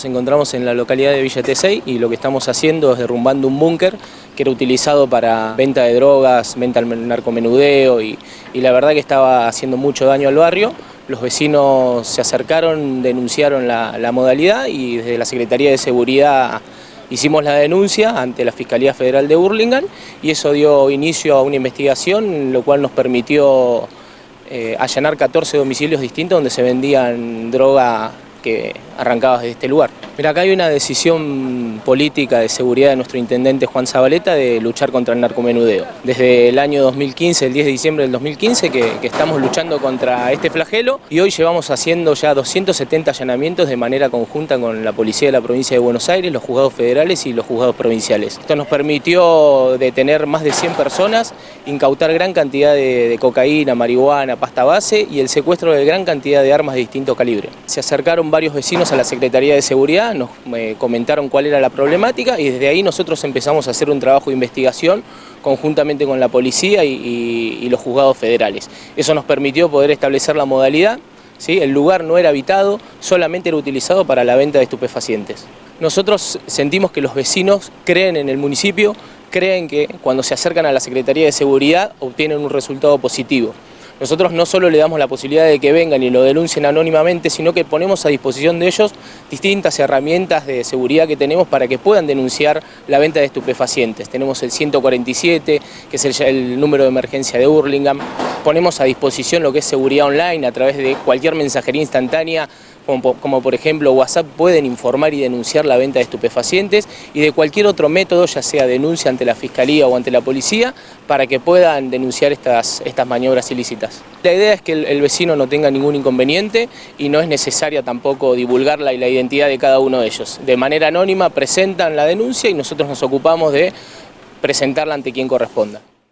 Nos encontramos en la localidad de Villa Tesey y lo que estamos haciendo es derrumbando un búnker que era utilizado para venta de drogas, venta al narcomenudeo y, y la verdad que estaba haciendo mucho daño al barrio. Los vecinos se acercaron, denunciaron la, la modalidad y desde la Secretaría de Seguridad hicimos la denuncia ante la Fiscalía Federal de Burlingame y eso dio inicio a una investigación, lo cual nos permitió eh, allanar 14 domicilios distintos donde se vendían droga que arrancaba desde este lugar. Mira, acá hay una decisión política de seguridad de nuestro intendente Juan Zabaleta de luchar contra el narcomenudeo. Desde el año 2015, el 10 de diciembre del 2015, que, que estamos luchando contra este flagelo y hoy llevamos haciendo ya 270 allanamientos de manera conjunta con la Policía de la Provincia de Buenos Aires, los juzgados federales y los juzgados provinciales. Esto nos permitió detener más de 100 personas, incautar gran cantidad de, de cocaína, marihuana, pasta base y el secuestro de gran cantidad de armas de distinto calibre. Se acercaron varios vecinos a la Secretaría de Seguridad, nos eh, comentaron cuál era la problemática y desde ahí nosotros empezamos a hacer un trabajo de investigación conjuntamente con la policía y, los juzgados federales. Eso nos permitió poder establecer la modalidad, ¿sí? el lugar no era habitado, solamente era utilizado para la venta de estupefacientes. Nosotros sentimos que los vecinos creen en el municipio, creen que cuando se acercan a la Secretaría de Seguridad obtienen un resultado positivo. Nosotros no solo le damos la posibilidad de que vengan y lo denuncien anónimamente, sino que ponemos a disposición de ellos distintas herramientas de seguridad que tenemos para que puedan denunciar la venta de estupefacientes. Tenemos el 147, que es el, número de emergencia de Hurlingham. Ponemos a disposición lo que es seguridad online a través de cualquier mensajería instantánea como, por ejemplo WhatsApp, pueden informar y denunciar la venta de estupefacientes y de cualquier otro método, ya sea denuncia ante la Fiscalía o ante la Policía, para que puedan denunciar estas maniobras ilícitas. La idea es que el, vecino no tenga ningún inconveniente y no es necesaria tampoco divulgarla y la identidad de cada uno de ellos. De manera anónima presentan la denuncia y nosotros nos ocupamos de presentarla ante quien corresponda.